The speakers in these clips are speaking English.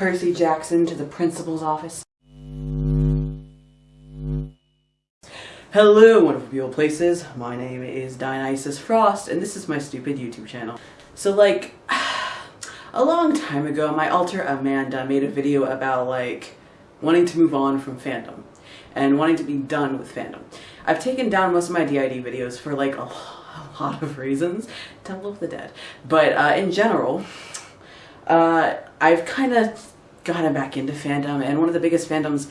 Percy Jackson to the principal's office. Hello, wonderful people places. My name is Dionysus Frost, and this is my stupid YouTube channel. So, like, a long time ago, my alter Amanda made a video about, like, wanting to move on from fandom and wanting to be done with fandom. I've taken down most of my DID videos for, like, a, lot of reasons. Temple of the Dead. But, uh, in general, uh, I've kind of gotten back into fandom, and one of the biggest fandoms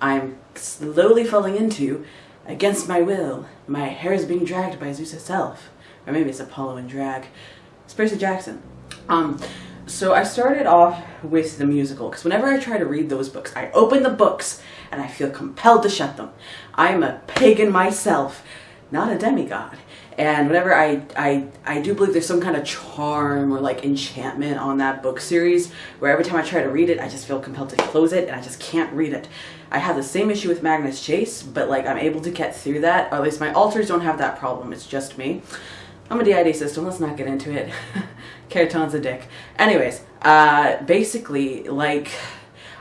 I'm slowly falling into against my will. My hair is being dragged by Zeus itself. Or maybe it's Apollo and drag. It's Percy Jackson. Um, so I started off with the musical because whenever I try to read those books, I open the books and I feel compelled to shut them. I'm a pagan myself, not a demigod. And whenever I, I, I do believe there's some kind of charm or like enchantment on that book series where every time I try to read it, I just feel compelled to close it and I just can't read it. I have the same issue with Magnus Chase, but like I'm able to get through that. Or at least my alters don't have that problem. It's just me. I'm a DID system. Let's not get into it. Keraton's a dick. Anyways, uh, basically, like,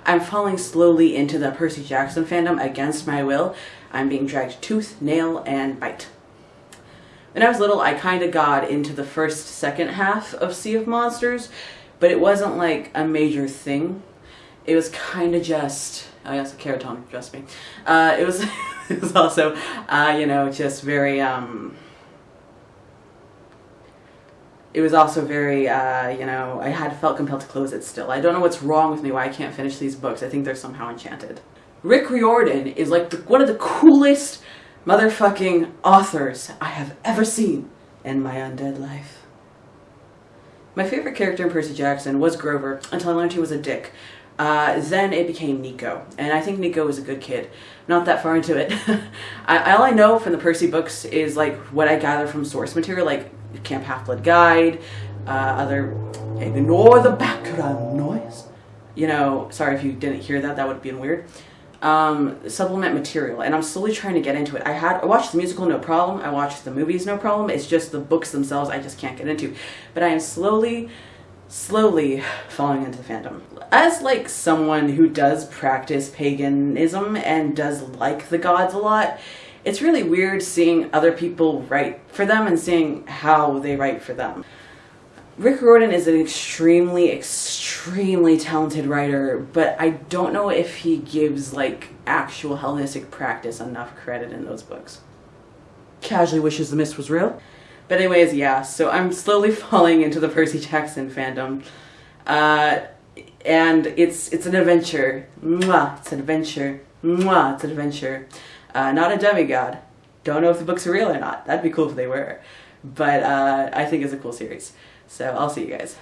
I'm falling slowly into the Percy Jackson fandom against my will. I'm being dragged tooth, nail, and bite. When I was little, I kind of got into the first, second half of Sea of Monsters, but it wasn't like a major thing. It was kind of just, oh yes, Keraton, trust me. Uh, it was, it was also, uh, you know, just very, um, it was also very, uh, you know, I had felt compelled to close it still. I don't know what's wrong with me, why I can't finish these books. I think they're somehow enchanted. Rick Riordan is like the, one of the coolest motherfucking authors I have ever seen in my undead life. My favorite character in Percy Jackson was Grover until I learned he was a dick. Uh, then it became Nico, and I think Nico was a good kid. Not that far into it. I, all I know from the Percy books is like what I gather from source material, like Camp Half-Blood Guide, uh, other ignore the background noise. You know, sorry if you didn't hear that, that would have been weird. Um, supplement material, and I'm slowly trying to get into it. I had I watched the musical, no problem. I watched the movies, no problem. It's just the books themselves I just can't get into. But I am slowly slowly falling into the fandom. As like someone who does practice paganism and does like the gods a lot, it's really weird seeing other people write for them and seeing how they write for them. Rick Riordan is an extremely, extremely talented writer, but I don't know if he gives like actual Hellenistic practice enough credit in those books. Casually wishes the mist was real. But anyways, yeah, so I'm slowly falling into the Percy Jackson fandom. Uh, and it's it's an adventure. Mwah, it's an adventure. Mwah, it's an adventure. Uh, not a demigod. Don't know if the books are real or not. That'd be cool if they were. But uh, I think it's a cool series. So I'll see you guys.